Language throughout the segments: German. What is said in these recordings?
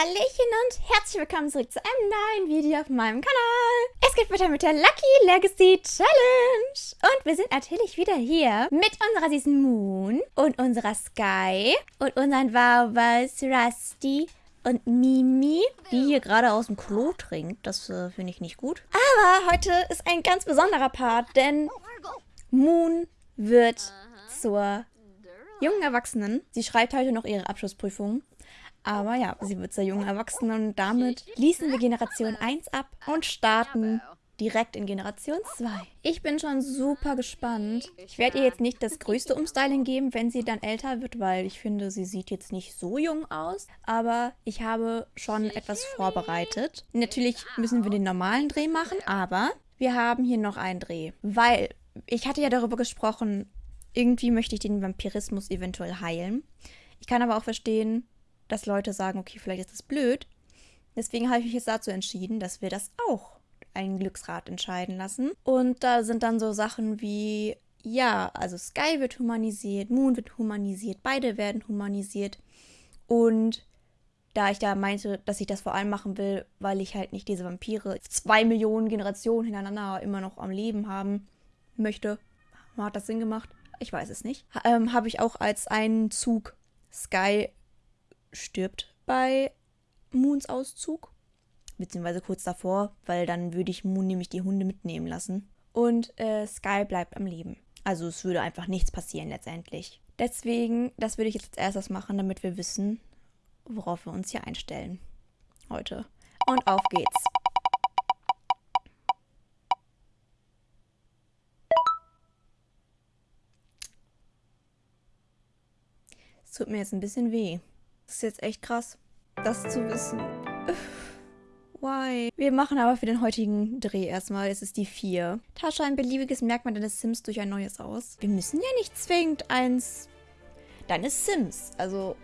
Hallöchen und herzlich willkommen zurück zu einem neuen Video auf meinem Kanal. Es geht weiter mit der Lucky Legacy Challenge. Und wir sind natürlich wieder hier mit unserer süßen Moon und unserer Sky und unseren Wowbers Rusty und Mimi, die hier gerade aus dem Klo trinkt. Das äh, finde ich nicht gut. Aber heute ist ein ganz besonderer Part, denn Moon wird zur jungen Erwachsenen. Sie schreibt heute noch ihre Abschlussprüfung. Aber ja, sie wird zur jungen Erwachsenen und damit schließen wir Generation 1 ab und starten direkt in Generation 2. Ich bin schon super gespannt. Ich werde ihr jetzt nicht das größte Umstyling geben, wenn sie dann älter wird, weil ich finde, sie sieht jetzt nicht so jung aus. Aber ich habe schon etwas vorbereitet. Natürlich müssen wir den normalen Dreh machen, aber wir haben hier noch einen Dreh. Weil ich hatte ja darüber gesprochen, irgendwie möchte ich den Vampirismus eventuell heilen. Ich kann aber auch verstehen, dass Leute sagen, okay, vielleicht ist das blöd. Deswegen habe ich mich jetzt dazu entschieden, dass wir das auch einen Glücksrat entscheiden lassen. Und da sind dann so Sachen wie, ja, also Sky wird humanisiert, Moon wird humanisiert, beide werden humanisiert. Und da ich da meinte, dass ich das vor allem machen will, weil ich halt nicht diese Vampire zwei Millionen Generationen hintereinander immer noch am Leben haben möchte. Hat das Sinn gemacht? Ich weiß es nicht. Ähm, habe ich auch als einen Zug Sky stirbt bei Moons Auszug. Beziehungsweise kurz davor, weil dann würde ich Moon nämlich die Hunde mitnehmen lassen. Und äh, Sky bleibt am Leben. Also es würde einfach nichts passieren letztendlich. Deswegen, das würde ich jetzt als erstes machen, damit wir wissen, worauf wir uns hier einstellen. Heute. Und auf geht's. Es tut mir jetzt ein bisschen weh. Das ist jetzt echt krass, das zu wissen. Why? Wir machen aber für den heutigen Dreh erstmal, es ist die 4. Tasche ein beliebiges Merkmal deines Sims durch ein neues aus. Wir müssen ja nicht zwingend eins deines Sims. Also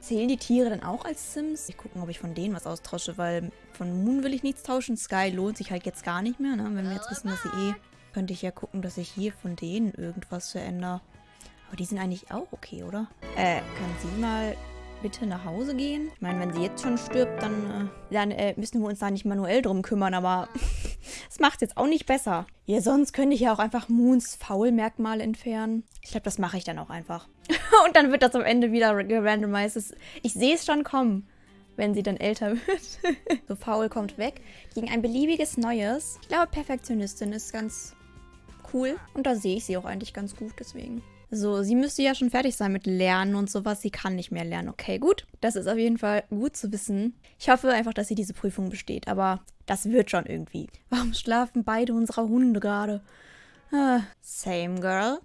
zählen die Tiere dann auch als Sims? Ich gucken, ob ich von denen was austausche, weil von Moon will ich nichts tauschen. Sky lohnt sich halt jetzt gar nicht mehr, ne? Wenn wir jetzt wissen, dass sie eh... Könnte ich ja gucken, dass ich hier von denen irgendwas verändere. Aber die sind eigentlich auch okay, oder? Äh, kann sie mal bitte nach Hause gehen? Ich meine, wenn sie jetzt schon stirbt, dann, äh, dann äh, müssen wir uns da nicht manuell drum kümmern, aber das macht jetzt auch nicht besser. Ja, sonst könnte ich ja auch einfach Moons Faulmerkmale entfernen. Ich glaube, das mache ich dann auch einfach. Und dann wird das am Ende wieder gerandomized. Ich sehe es schon kommen, wenn sie dann älter wird. so, faul kommt weg. Gegen ein beliebiges Neues. Ich glaube, Perfektionistin ist ganz cool. Und da sehe ich sie auch eigentlich ganz gut, deswegen. So, sie müsste ja schon fertig sein mit Lernen und sowas. Sie kann nicht mehr lernen. Okay, gut. Das ist auf jeden Fall gut zu wissen. Ich hoffe einfach, dass sie diese Prüfung besteht. Aber das wird schon irgendwie. Warum schlafen beide unserer Hunde gerade? Ah, same girl.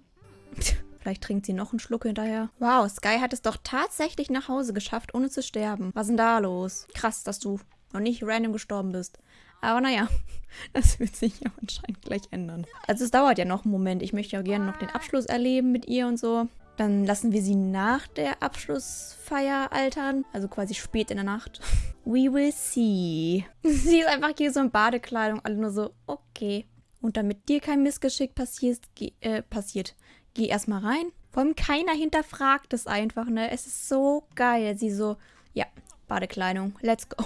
Vielleicht trinkt sie noch einen Schluck hinterher. Wow, Sky hat es doch tatsächlich nach Hause geschafft, ohne zu sterben. Was ist denn da los? Krass, dass du noch nicht random gestorben bist. Aber naja, das wird sich ja anscheinend gleich ändern. Also es dauert ja noch einen Moment. Ich möchte ja gerne noch den Abschluss erleben mit ihr und so. Dann lassen wir sie nach der Abschlussfeier altern. Also quasi spät in der Nacht. We will see. Sie ist einfach hier so in Badekleidung. Alle nur so, okay. Und damit dir kein Missgeschick passiert, geh, äh, passiert, geh erstmal rein. Vor allem keiner hinterfragt es einfach, ne? Es ist so geil. Sie so, ja, Badekleidung, let's go.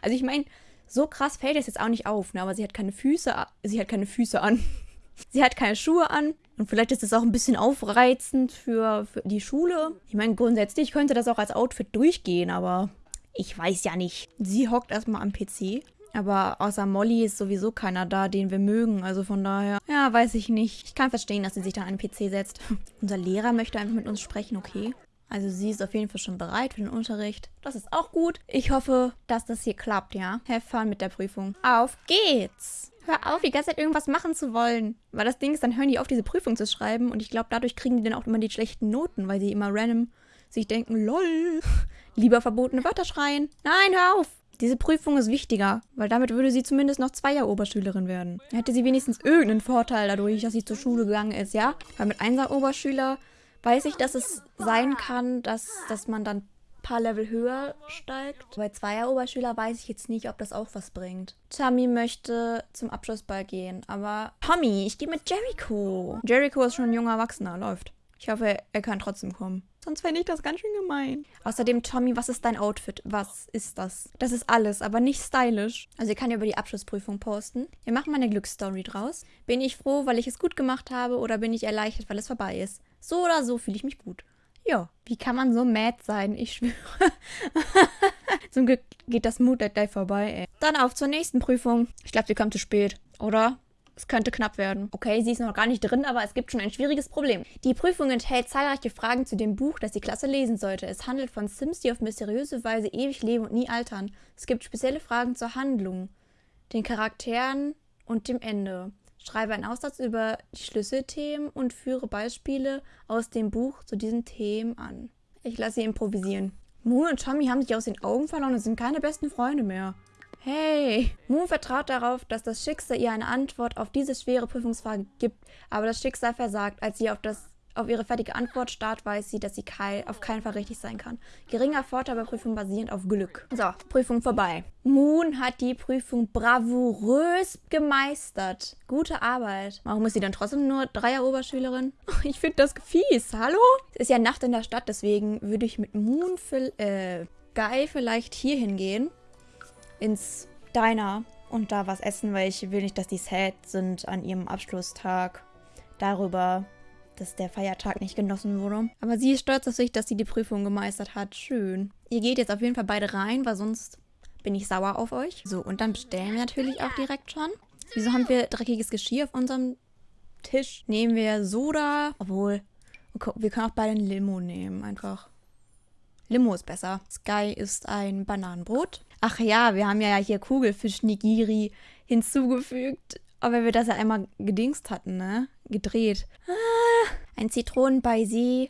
Also ich meine, so krass fällt es jetzt auch nicht auf, ne? aber sie hat keine Füße, sie hat keine Füße an. sie hat keine Schuhe an. Und vielleicht ist das auch ein bisschen aufreizend für, für die Schule. Ich meine, grundsätzlich könnte das auch als Outfit durchgehen, aber ich weiß ja nicht. Sie hockt erstmal am PC. Aber außer Molly ist sowieso keiner da, den wir mögen. Also von daher, ja, weiß ich nicht. Ich kann verstehen, dass sie sich da an den PC setzt. Unser Lehrer möchte einfach mit uns sprechen, okay. Also sie ist auf jeden Fall schon bereit für den Unterricht. Das ist auch gut. Ich hoffe, dass das hier klappt, ja? Have fun mit der Prüfung. Auf geht's! Hör auf, die ganze Zeit irgendwas machen zu wollen. Weil das Ding ist, dann hören die auf, diese Prüfung zu schreiben. Und ich glaube, dadurch kriegen die dann auch immer die schlechten Noten, weil sie immer random sich denken, lol, lieber verbotene Wörter schreien. Nein, hör auf! Diese Prüfung ist wichtiger, weil damit würde sie zumindest noch Zweier-Oberschülerin werden. Hätte sie wenigstens irgendeinen Vorteil dadurch, dass sie zur Schule gegangen ist, ja? Weil mit Einser-Oberschüler weiß ich, dass es sein kann, dass, dass man dann ein paar Level höher steigt. Bei Zweier-Oberschüler weiß ich jetzt nicht, ob das auch was bringt. Tommy möchte zum Abschlussball gehen, aber Tommy, ich gehe mit Jericho. Jericho ist schon ein junger Erwachsener, läuft. Ich hoffe, er kann trotzdem kommen. Sonst fände ich das ganz schön gemein. Außerdem, Tommy, was ist dein Outfit? Was ist das? Das ist alles, aber nicht stylisch. Also ihr kann ja über die Abschlussprüfung posten. Wir machen mal eine Glücksstory draus. Bin ich froh, weil ich es gut gemacht habe oder bin ich erleichtert, weil es vorbei ist? So oder so fühle ich mich gut. Ja, wie kann man so mad sein? Ich schwöre. Zum Glück geht das Mood gleich vorbei, ey. Dann auf zur nächsten Prüfung. Ich glaube, sie kommt zu spät, oder? Es könnte knapp werden. Okay, sie ist noch gar nicht drin, aber es gibt schon ein schwieriges Problem. Die Prüfung enthält zahlreiche Fragen zu dem Buch, das die Klasse lesen sollte. Es handelt von Sims, die auf mysteriöse Weise ewig leben und nie altern. Es gibt spezielle Fragen zur Handlung, den Charakteren und dem Ende. Schreibe einen Aufsatz über die Schlüsselthemen und führe Beispiele aus dem Buch zu diesen Themen an. Ich lasse sie improvisieren. Moon und Tommy haben sich aus den Augen verloren und sind keine besten Freunde mehr. Hey! Moon vertraut darauf, dass das Schicksal ihr eine Antwort auf diese schwere Prüfungsfrage gibt, aber das Schicksal versagt, als sie auf, das, auf ihre fertige Antwort starrt, weiß sie, dass sie kein, auf keinen Fall richtig sein kann. Geringer Vorteil bei Prüfung basierend auf Glück. So, Prüfung vorbei. Moon hat die Prüfung bravourös gemeistert. Gute Arbeit. Warum ist sie dann trotzdem nur Dreier-Oberschülerin? Ich finde das fies. Hallo? Es ist ja Nacht in der Stadt, deswegen würde ich mit Moon, äh, Guy vielleicht hier hingehen ins Diner und da was essen, weil ich will nicht, dass die sad sind an ihrem Abschlusstag darüber, dass der Feiertag nicht genossen wurde. Aber sie ist stolz auf sich, dass sie die Prüfung gemeistert hat. Schön. Ihr geht jetzt auf jeden Fall beide rein, weil sonst bin ich sauer auf euch. So, und dann bestellen wir natürlich auch direkt schon. Wieso haben wir dreckiges Geschirr auf unserem Tisch? Nehmen wir Soda. Obwohl, wir können auch beide ein Limo nehmen, einfach. Limo ist besser. Sky ist ein Bananenbrot. Ach ja, wir haben ja hier Kugelfisch-Nigiri hinzugefügt. Aber wir das ja einmal gedingst hatten, ne? Gedreht. Ah, ein Zitronen-Baiser,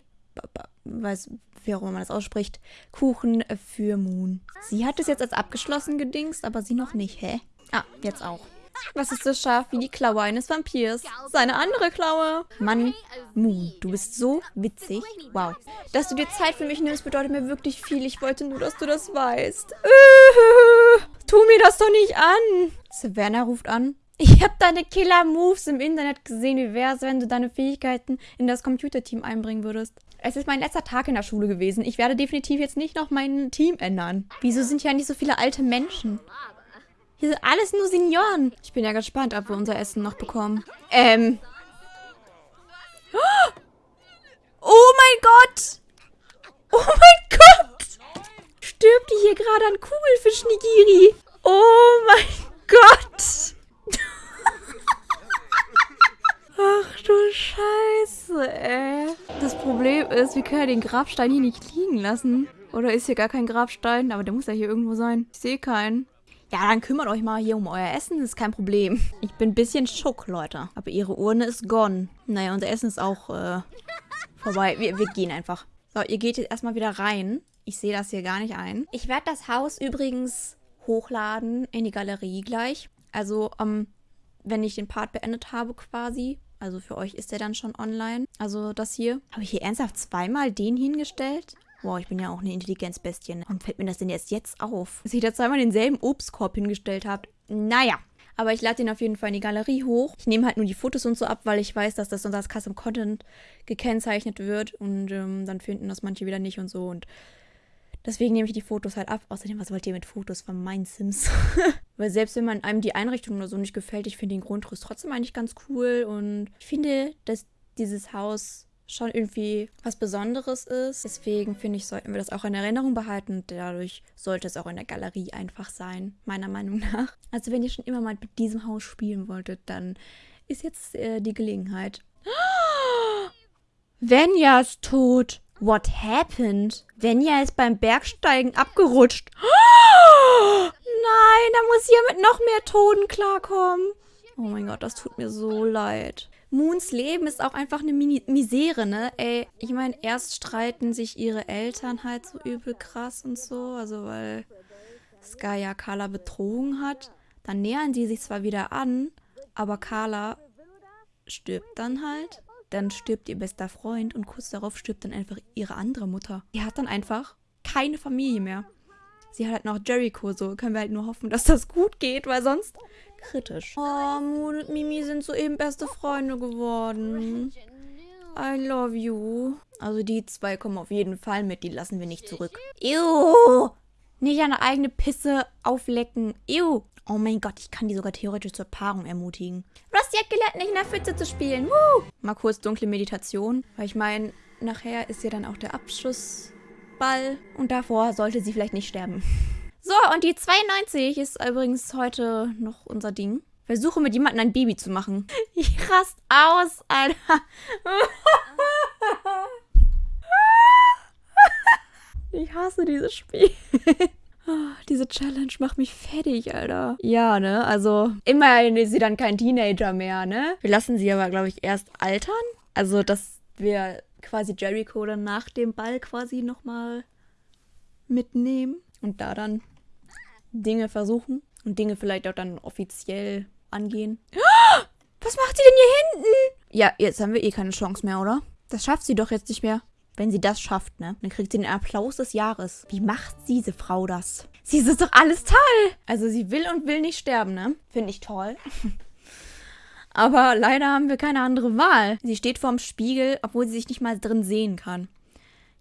weiß, wie auch immer man das ausspricht, Kuchen für Moon. Sie hat es jetzt als abgeschlossen gedingst, aber sie noch nicht, hä? Ah, jetzt auch. Was ist so scharf wie die Klaue eines Vampirs? Seine andere Klaue. Mann, Mu, du bist so witzig. Wow. Dass du dir Zeit für mich nimmst, bedeutet mir wirklich viel. Ich wollte nur, dass du das weißt. Äh, tu mir das doch nicht an. Savannah ruft an. Ich habe deine Killer-Moves im Internet gesehen. Wie wäre es, wenn du deine Fähigkeiten in das Computerteam einbringen würdest? Es ist mein letzter Tag in der Schule gewesen. Ich werde definitiv jetzt nicht noch mein Team ändern. Wieso sind hier nicht so viele alte Menschen? Hier sind alles nur Senioren. Ich bin ja gespannt, ob wir unser Essen noch bekommen. Ähm. Oh mein Gott! Oh mein Gott! Stirbt die hier gerade an Kugelfisch-Nigiri? Oh mein Gott! Ach du Scheiße, ey. Das Problem ist, wir können ja den Grabstein hier nicht liegen lassen. Oder ist hier gar kein Grabstein? Aber der muss ja hier irgendwo sein. Ich sehe keinen. Ja, dann kümmert euch mal hier um euer Essen, das ist kein Problem. Ich bin ein bisschen schock, Leute. Aber ihre Urne ist gone. Naja, unser Essen ist auch äh, vorbei. Wir, wir gehen einfach. So, ihr geht jetzt erstmal wieder rein. Ich sehe das hier gar nicht ein. Ich werde das Haus übrigens hochladen in die Galerie gleich. Also, ähm, wenn ich den Part beendet habe quasi. Also für euch ist der dann schon online. Also das hier. Habe ich hier ernsthaft zweimal den hingestellt? Boah, ich bin ja auch eine Intelligenzbestie. Warum fällt mir das denn jetzt jetzt auf? Dass ich da zweimal denselben Obstkorb hingestellt habe. Naja. Aber ich lade den auf jeden Fall in die Galerie hoch. Ich nehme halt nur die Fotos und so ab, weil ich weiß, dass das unter als Custom Content gekennzeichnet wird. Und ähm, dann finden das manche wieder nicht und so. Und deswegen nehme ich die Fotos halt ab. Außerdem, was wollt ihr mit Fotos von meinen Sims? weil selbst wenn man einem die Einrichtung oder so nicht gefällt, ich finde den Grundriss trotzdem eigentlich ganz cool. Und ich finde, dass dieses Haus schon irgendwie was Besonderes ist. Deswegen finde ich, sollten wir das auch in Erinnerung behalten dadurch sollte es auch in der Galerie einfach sein, meiner Meinung nach. Also wenn ihr schon immer mal mit diesem Haus spielen wolltet, dann ist jetzt äh, die Gelegenheit. Venja ist tot. What happened? Venja ist beim Bergsteigen abgerutscht. Nein, da muss sie ja mit noch mehr Toten klarkommen. Oh mein Gott, das tut mir so leid. Moons Leben ist auch einfach eine Mini Misere, ne? Ey, ich meine, erst streiten sich ihre Eltern halt so übel krass und so, also weil Sky ja Carla betrogen hat. Dann nähern sie sich zwar wieder an, aber Carla stirbt dann halt. Dann stirbt ihr bester Freund und kurz darauf stirbt dann einfach ihre andere Mutter. Die hat dann einfach keine Familie mehr. Sie hat halt noch Jericho, so können wir halt nur hoffen, dass das gut geht, weil sonst kritisch. Oh, Moon und Mimi sind soeben beste Freunde geworden. I love you. Also die zwei kommen auf jeden Fall mit, die lassen wir nicht zurück. Ew! Nicht eine eigene Pisse auflecken. Ew! Oh mein Gott, ich kann die sogar theoretisch zur Paarung ermutigen. Rusty hat gelernt, nicht in der Pfütze zu spielen. Woo! Mal kurz dunkle Meditation. Weil ich meine, nachher ist ja dann auch der Abschussball. Und davor sollte sie vielleicht nicht sterben. So, und die 92 ist übrigens heute noch unser Ding. Versuche mit jemandem ein Baby zu machen. Ich rast aus, Alter. Ich hasse dieses Spiel. Diese Challenge macht mich fertig, Alter. Ja, ne? Also, immerhin ist sie dann kein Teenager mehr, ne? Wir lassen sie aber, glaube ich, erst altern. Also, dass wir quasi Jericho dann nach dem Ball quasi nochmal mitnehmen und da dann Dinge versuchen und Dinge vielleicht auch dann offiziell angehen. Was macht sie denn hier hinten? Ja, jetzt haben wir eh keine Chance mehr, oder? Das schafft sie doch jetzt nicht mehr. Wenn sie das schafft, ne? Dann kriegt sie den Applaus des Jahres. Wie macht diese Frau das? Sie ist doch alles toll. Also sie will und will nicht sterben, ne? Finde ich toll. Aber leider haben wir keine andere Wahl. Sie steht vorm Spiegel, obwohl sie sich nicht mal drin sehen kann.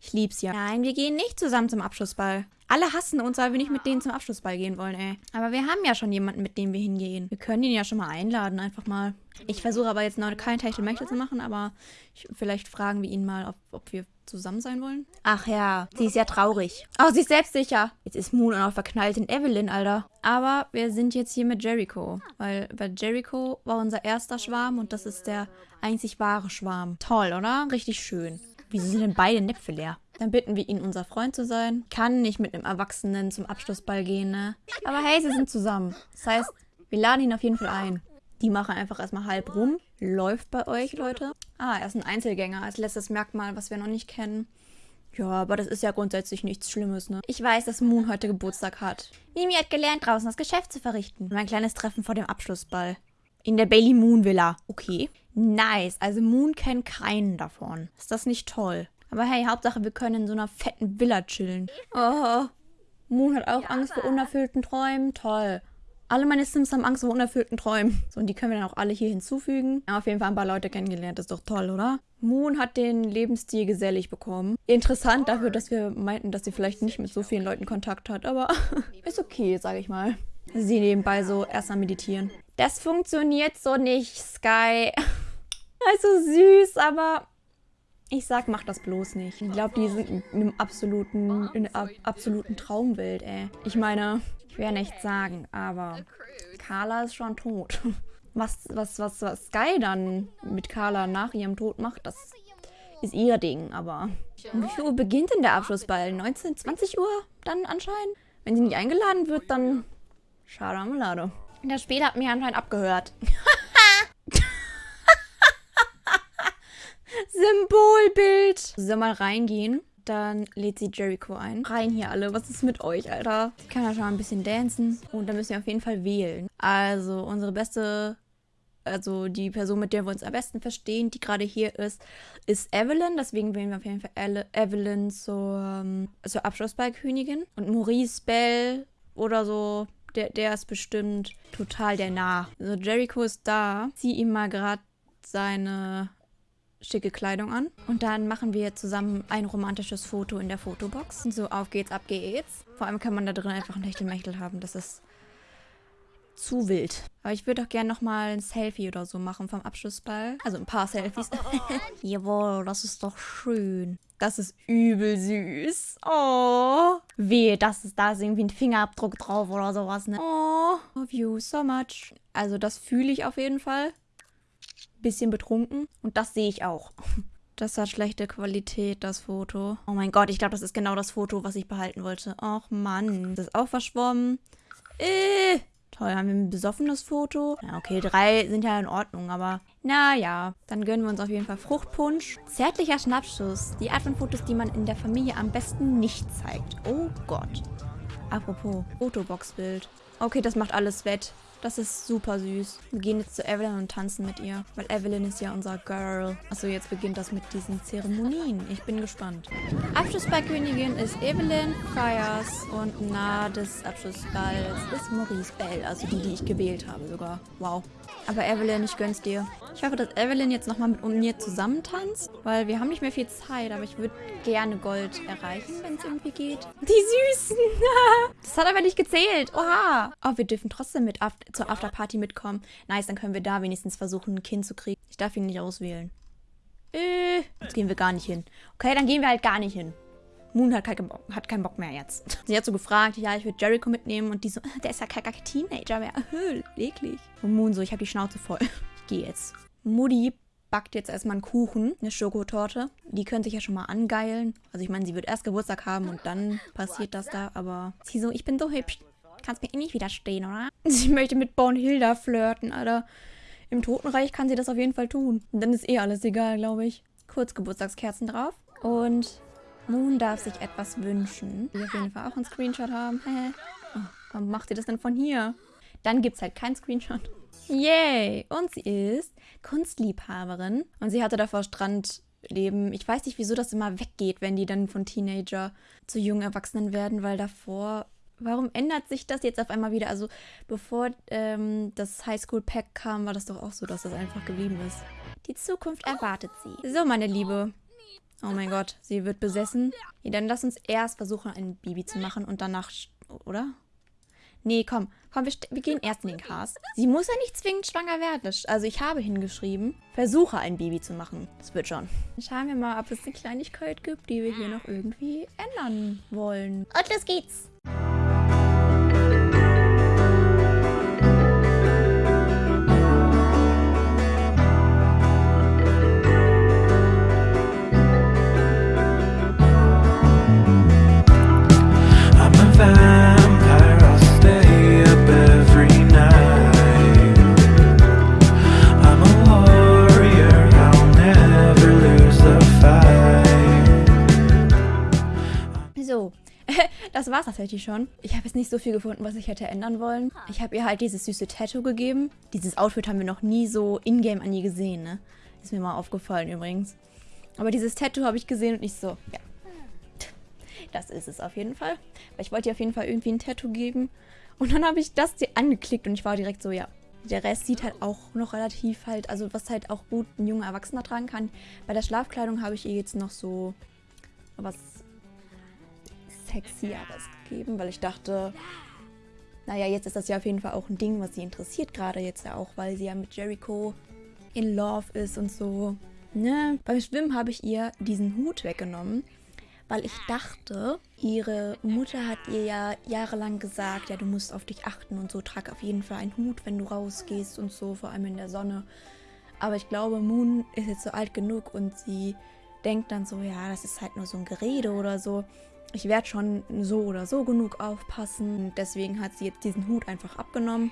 Ich lieb's ja. Nein, wir gehen nicht zusammen zum Abschlussball. Alle hassen uns, weil wir nicht mit denen zum Abschlussball gehen wollen, ey. Aber wir haben ja schon jemanden, mit dem wir hingehen. Wir können ihn ja schon mal einladen, einfach mal. Ich versuche aber jetzt noch kein Techtelmechtel zu machen, aber ich, vielleicht fragen wir ihn mal, ob, ob wir zusammen sein wollen. Ach ja, sie ist ja traurig. Oh, sie ist selbstsicher. Jetzt ist Moon auch noch verknallt in Evelyn, Alter. Aber wir sind jetzt hier mit Jericho. Weil, weil Jericho war unser erster Schwarm und das ist der einzig wahre Schwarm. Toll, oder? Richtig schön. Wieso sind denn beide Näpfe leer? Dann bitten wir ihn, unser Freund zu sein. Kann nicht mit einem Erwachsenen zum Abschlussball gehen, ne? Aber hey, sie sind zusammen. Das heißt, wir laden ihn auf jeden Fall ein. Die machen einfach erstmal halb rum. Läuft bei euch, Leute. Ah, er ist ein Einzelgänger. Als letztes Merkmal, was wir noch nicht kennen. Ja, aber das ist ja grundsätzlich nichts Schlimmes, ne? Ich weiß, dass Moon heute Geburtstag hat. Mimi hat gelernt, draußen das Geschäft zu verrichten. Und ein kleines Treffen vor dem Abschlussball. In der Bailey Moon Villa. Okay. Nice. Also Moon kennt keinen davon. Ist das nicht toll? Aber hey, Hauptsache, wir können in so einer fetten Villa chillen. Oh, Moon hat auch Angst vor unerfüllten Träumen. Toll. Alle meine Sims haben Angst vor unerfüllten Träumen. So, und die können wir dann auch alle hier hinzufügen. Haben auf jeden Fall ein paar Leute kennengelernt. Das ist doch toll, oder? Moon hat den Lebensstil gesellig bekommen. Interessant dafür, dass wir meinten, dass sie vielleicht nicht mit so vielen Leuten Kontakt hat. Aber ist okay, sage ich mal. Sie nebenbei so erstmal meditieren. Das funktioniert so nicht, Sky. Also süß, aber ich sag, mach das bloß nicht. Ich glaube, die sind in einem absoluten, in einer absoluten Traumwelt, ey. Ich meine, ich werde nichts sagen, aber Carla ist schon tot. Was, was, was, was Sky dann mit Carla nach ihrem Tod macht, das ist ihr Ding, aber... Um wie viel Uhr beginnt denn der Abschlussball? 19, 20 Uhr dann anscheinend? Wenn sie nicht eingeladen wird, dann... Schade am Lade. Das Spiel hat mich anscheinend abgehört. Symbolbild. Soll mal reingehen. Dann lädt sie Jericho ein. Rein hier alle. Was ist mit euch, Alter? Ich kann ja schon mal ein bisschen dancen. Und dann müssen wir auf jeden Fall wählen. Also, unsere beste also die Person, mit der wir uns am besten verstehen, die gerade hier ist, ist Evelyn. Deswegen wählen wir auf jeden Fall Evelyn zur, ähm, zur Abschlussballkönigin. Und Maurice Bell oder so, der, der ist bestimmt total der Nah. Also Jericho ist da. Zieh ihm mal gerade seine schicke Kleidung an. Und dann machen wir zusammen ein romantisches Foto in der Fotobox. Und so, auf geht's, ab geht's. Vor allem kann man da drin einfach ein Techtelmechtel haben. Das ist zu wild. Aber ich würde auch gerne nochmal ein Selfie oder so machen vom Abschlussball. Also ein paar Selfies. Jawohl, das ist doch schön. Das ist übel süß. Oh. Wehe, das ist, da ist irgendwie ein Fingerabdruck drauf oder sowas, ne? Oh, love you so much. Also das fühle ich auf jeden Fall bisschen betrunken. Und das sehe ich auch. Das hat schlechte Qualität, das Foto. Oh mein Gott, ich glaube, das ist genau das Foto, was ich behalten wollte. Och Mann, das ist auch verschwommen. Äh, toll, haben wir ein besoffenes Foto? Ja, okay, drei sind ja in Ordnung, aber naja. Dann gönnen wir uns auf jeden Fall Fruchtpunsch. Zärtlicher Schnappschuss. Die Art von Fotos, die man in der Familie am besten nicht zeigt. Oh Gott. Apropos, Fotoboxbild. Okay, das macht alles wett. Das ist super süß. Wir gehen jetzt zu Evelyn und tanzen mit ihr. Weil Evelyn ist ja unser Girl. Achso, jetzt beginnt das mit diesen Zeremonien. Ich bin gespannt. Abschlussballkönigin ist Evelyn Fires und nahe des Abschlussballs ist Maurice Bell. Also die, die ich gewählt habe sogar. Wow. Aber Evelyn, ich gönn's dir. Ich hoffe, dass Evelyn jetzt nochmal mit mir zusammen tanzt, weil wir haben nicht mehr viel Zeit, aber ich würde gerne Gold erreichen, wenn es irgendwie geht. Die Süßen! das hat aber nicht gezählt. Oha! Oh, wir dürfen trotzdem mit af zur Afterparty mitkommen. Nice, dann können wir da wenigstens versuchen, ein Kind zu kriegen. Ich darf ihn nicht auswählen. Äh, jetzt gehen wir gar nicht hin. Okay, dann gehen wir halt gar nicht hin. Moon hat, kein, hat keinen Bock mehr jetzt. Sie hat so gefragt, ja, ich würde Jericho mitnehmen und die so, der ist ja kein, Teenager mehr. eklig. Und Moon so, ich habe die Schnauze voll. Ich gehe jetzt. Mutti backt jetzt erstmal einen Kuchen, eine Schokotorte. Die können sich ja schon mal angeilen. Also ich meine, sie wird erst Geburtstag haben und dann passiert das da, aber sie so, ich bin so hübsch. Kannst mir eh nicht widerstehen, oder? Sie möchte mit Bornhilda flirten, Alter. Im Totenreich kann sie das auf jeden Fall tun. Dann ist eh alles egal, glaube ich. Kurz Geburtstagskerzen drauf. Und Moon darf sich etwas wünschen. Wir auf jeden Fall auch einen Screenshot haben. Hä? Oh, warum macht sie das denn von hier? Dann gibt es halt keinen Screenshot. Yay! Und sie ist Kunstliebhaberin. Und sie hatte davor Strandleben. Ich weiß nicht, wieso das immer weggeht, wenn die dann von Teenager zu jungen Erwachsenen werden, weil davor warum ändert sich das jetzt auf einmal wieder? Also bevor ähm, das Highschool-Pack kam, war das doch auch so, dass das einfach geblieben ist. Die Zukunft erwartet sie. So, meine Liebe. Oh mein Gott, sie wird besessen. Ja, dann lass uns erst versuchen, ein Baby zu machen und danach... Oder? Nee, komm. Komm, wir, wir, gehen erst in den Cast. Sie muss ja nicht zwingend schwanger werden. Also ich habe hingeschrieben, versuche ein Baby zu machen. Das wird schon. Schauen wir mal, ob es eine Kleinigkeit gibt, die wir hier noch irgendwie ändern wollen. Und los geht's. Das war es tatsächlich schon. Ich habe jetzt nicht so viel gefunden, was ich hätte ändern wollen. Ich habe ihr halt dieses süße Tattoo gegeben. Dieses Outfit haben wir noch nie so in-game an ihr gesehen, ne? Ist mir mal aufgefallen übrigens. Aber dieses Tattoo habe ich gesehen und ich so, ja. Das ist es auf jeden Fall. Weil ich wollte ihr auf jeden Fall irgendwie ein Tattoo geben. Und dann habe ich das dir angeklickt und ich war direkt so, ja. Der Rest sieht halt auch noch relativ halt, also was halt auch gut ein junger Erwachsener tragen kann. Bei der Schlafkleidung habe ich ihr jetzt noch so was Sexieres gegeben, weil ich dachte, naja, jetzt ist das ja auf jeden Fall auch ein Ding, was sie interessiert, gerade jetzt ja auch, weil sie ja mit Jericho in Love ist und so. Ne? Beim Schwimmen habe ich ihr diesen Hut weggenommen, weil ich dachte, ihre Mutter hat ihr ja jahrelang gesagt, ja, du musst auf dich achten und so, trag auf jeden Fall einen Hut, wenn du rausgehst und so, vor allem in der Sonne. Aber ich glaube, Moon ist jetzt so alt genug und sie denkt dann so, ja, das ist halt nur so ein Gerede oder so ich werde schon so oder so genug aufpassen. Deswegen hat sie jetzt diesen Hut einfach abgenommen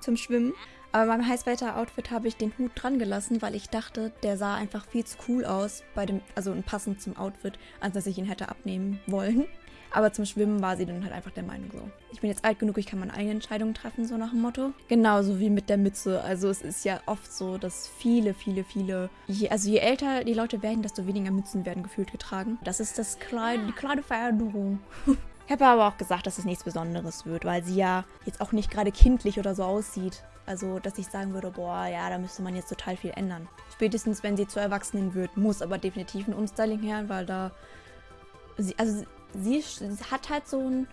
zum Schwimmen. Aber beim Heißwetter-Outfit habe ich den Hut dran gelassen, weil ich dachte, der sah einfach viel zu cool aus, bei dem, also passend zum Outfit, als dass ich ihn hätte abnehmen wollen. Aber zum Schwimmen war sie dann halt einfach der Meinung so. Ich bin jetzt alt genug, ich kann meine eigene Entscheidung treffen, so nach dem Motto. Genauso wie mit der Mütze. Also es ist ja oft so, dass viele, viele, viele, je, also je älter die Leute werden, desto weniger Mützen werden gefühlt getragen. Das ist das kleine, die kleine Veränderung. Ich habe aber auch gesagt, dass es nichts Besonderes wird, weil sie ja jetzt auch nicht gerade kindlich oder so aussieht. Also, dass ich sagen würde, boah, ja, da müsste man jetzt total viel ändern. Spätestens, wenn sie zu Erwachsenen wird, muss aber definitiv ein Umstyling her, weil da... Sie, also, sie hat halt so einen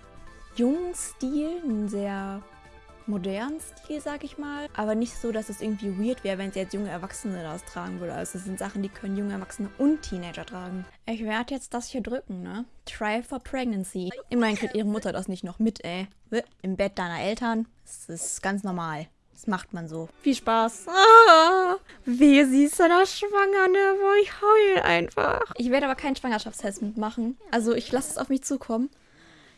jungen Stil, einen sehr modernen Stil, sag ich mal. Aber nicht so, dass es irgendwie weird wäre, wenn sie jetzt junge Erwachsene das tragen würde. Also es sind Sachen, die können junge Erwachsene und Teenager tragen. Ich werde jetzt das hier drücken, ne? Try for Pregnancy. Immerhin kriegt ihre Mutter das nicht noch mit, ey. Im Bett deiner Eltern. Das ist ganz normal. Das macht man so. Viel Spaß. Ah, wehe, sie ist da schwanger, ne? Boah, ich heul einfach. Ich werde aber keinen Schwangerschaftstest mitmachen. Also ich lasse es auf mich zukommen.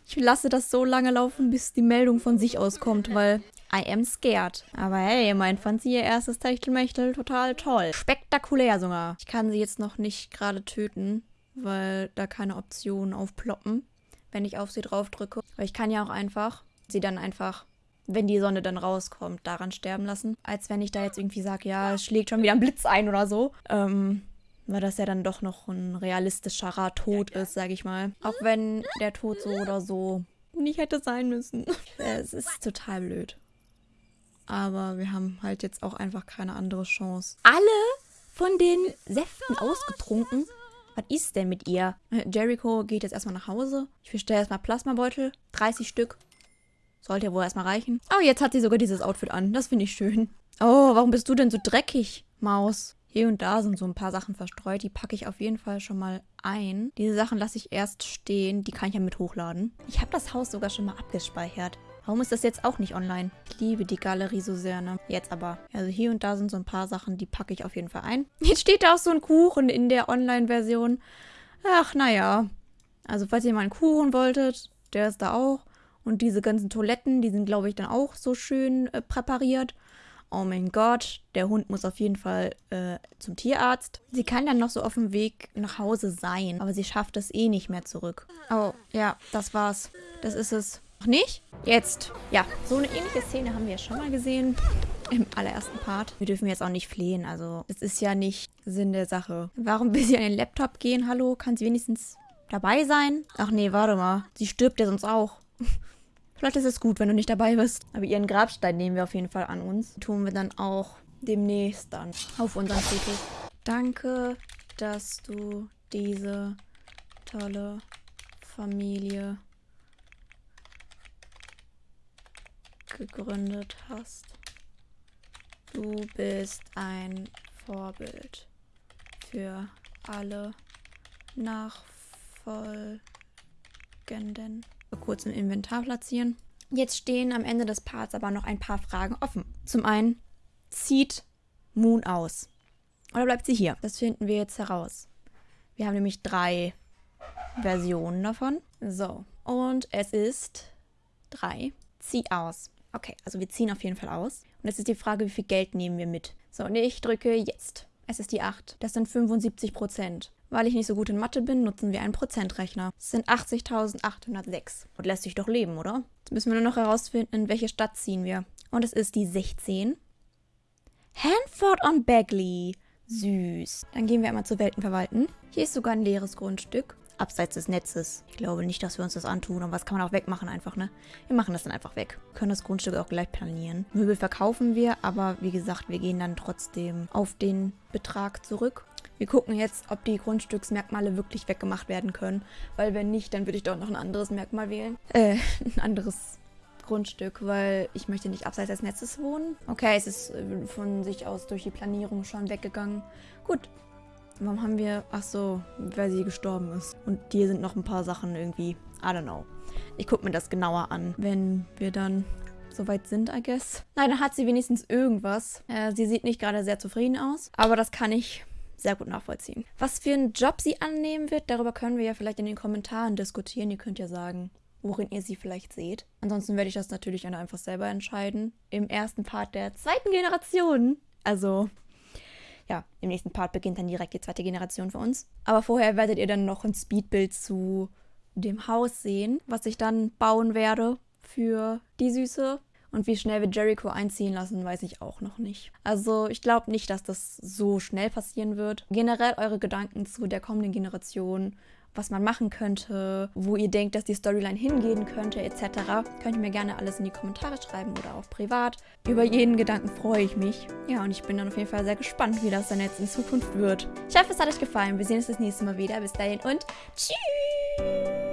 Ich lasse das so lange laufen, bis die Meldung von sich auskommt, weil I am scared. Aber hey, mein fand sie ihr erstes Techtelmechtel total toll. Spektakulär sogar. Ich kann sie jetzt noch nicht gerade töten, weil da keine Optionen aufploppen, wenn ich auf sie drauf drücke. Aber ich kann ja auch einfach sie dann einfach wenn die Sonne dann rauskommt, daran sterben lassen. Als wenn ich da jetzt irgendwie sage, ja, es schlägt schon wieder ein Blitz ein oder so. Ähm, weil das ja dann doch noch ein realistischerer Tod ist, sage ich mal. Auch wenn der Tod so oder so nicht hätte sein müssen. es ist total blöd. Aber wir haben halt jetzt auch einfach keine andere Chance. Alle von den Säften ausgetrunken? Was ist denn mit ihr? Jericho geht jetzt erstmal nach Hause. Ich bestelle erstmal Plasmabeutel. 30 Stück. Sollte ja wohl erstmal reichen. Oh, jetzt hat sie sogar dieses Outfit an. Das finde ich schön. Oh, warum bist du denn so dreckig, Maus? Hier und da sind so ein paar Sachen verstreut. Die packe ich auf jeden Fall schon mal ein. Diese Sachen lasse ich erst stehen. Die kann ich ja mit hochladen. Ich habe das Haus sogar schon mal abgespeichert. Warum ist das jetzt auch nicht online? Ich liebe die Galerie so sehr, ne? Jetzt aber. Also hier und da sind so ein paar Sachen, die packe ich auf jeden Fall ein. Jetzt steht da auch so ein Kuchen in der Online-Version. Ach, naja. Also falls ihr mal einen Kuchen wolltet, der ist da auch. Und diese ganzen Toiletten, die sind, glaube ich, dann auch so schön äh, präpariert oh mein Gott, der Hund muss auf jeden Fall äh, zum Tierarzt. Sie kann dann noch so auf dem Weg nach Hause sein, aber sie schafft es eh nicht mehr zurück. Oh, ja, das war's. Das ist es. Noch nicht? Jetzt. Ja, so eine ähnliche Szene haben wir ja schon mal gesehen. Im allerersten Part. Wir dürfen jetzt auch nicht flehen, also es ist ja nicht Sinn der Sache. Warum will sie an den Laptop gehen? Hallo, kann sie wenigstens dabei sein? Ach nee, warte mal. Sie stirbt ja sonst auch. Vielleicht ist es gut, wenn du nicht dabei bist. Aber ihren Grabstein nehmen wir auf jeden Fall an uns. Tun wir dann auch demnächst dann auf unseren Friedhof. Danke, dass du diese tolle Familie gegründet hast. Du bist ein Vorbild für alle Nachfolgenden kurz im Inventar platzieren. Jetzt stehen am Ende des Parts aber noch ein paar Fragen offen. Zum einen, zieht Moon aus? Oder bleibt sie hier? Das finden wir jetzt heraus. Wir haben nämlich drei Versionen davon. So, und es ist drei. Zieh aus. Okay, also wir ziehen auf jeden Fall aus. Und jetzt ist die Frage, wie viel Geld nehmen wir mit? So, und ich drücke jetzt. Es ist die 8. Das sind 75 Prozent. Weil ich nicht so gut in Mathe bin, nutzen wir einen Prozentrechner. Das sind 80.806. Und lässt sich doch leben, oder? Jetzt müssen wir nur noch herausfinden, in welche Stadt ziehen wir. Und es ist die 16. Hanford on Bagley. Süß. Dann gehen wir einmal zur Weltenverwalten. Hier ist sogar ein leeres Grundstück abseits des Netzes. Ich glaube nicht, dass wir uns das antun, aber was kann man auch wegmachen einfach, ne? Wir machen das dann einfach weg. Wir können das Grundstück auch gleich planieren. Möbel verkaufen wir, aber wie gesagt, wir gehen dann trotzdem auf den Betrag zurück. Wir gucken jetzt, ob die Grundstücksmerkmale wirklich weggemacht werden können, weil wenn nicht, dann würde ich doch noch ein anderes Merkmal wählen. Äh, ein anderes Grundstück, weil ich möchte nicht abseits des Netzes wohnen. Okay, es ist äh, von sich aus durch die Planierung schon weggegangen. Gut, Warum haben wir... Ach so, weil sie gestorben ist. Und hier sind noch ein paar Sachen irgendwie... I don't know. Ich gucke mir das genauer an, wenn wir dann soweit sind, I guess. Nein, dann hat sie wenigstens irgendwas. Äh, sie sieht nicht gerade sehr zufrieden aus, aber das kann ich sehr gut nachvollziehen. Was für einen Job sie annehmen wird, darüber können wir ja vielleicht in den Kommentaren diskutieren. Ihr könnt ja sagen, worin ihr sie vielleicht seht. Ansonsten werde ich das natürlich einfach selber entscheiden. Im ersten Part der zweiten Generation. Also ja, im nächsten Part beginnt dann direkt die zweite Generation für uns. Aber vorher werdet ihr dann noch ein Speedbild zu dem Haus sehen, was ich dann bauen werde für die Süße. Und wie schnell wir Jericho einziehen lassen, weiß ich auch noch nicht. Also ich glaube nicht, dass das so schnell passieren wird. Generell eure Gedanken zu der kommenden Generation was man machen könnte, wo ihr denkt, dass die Storyline hingehen könnte, etc. Könnt ihr mir gerne alles in die Kommentare schreiben oder auch privat. Über jeden Gedanken freue ich mich. Ja, und ich bin dann auf jeden Fall sehr gespannt, wie das dann jetzt in Zukunft wird. Ich hoffe, es hat euch gefallen. Wir sehen uns das nächste Mal wieder. Bis dahin und tschüss!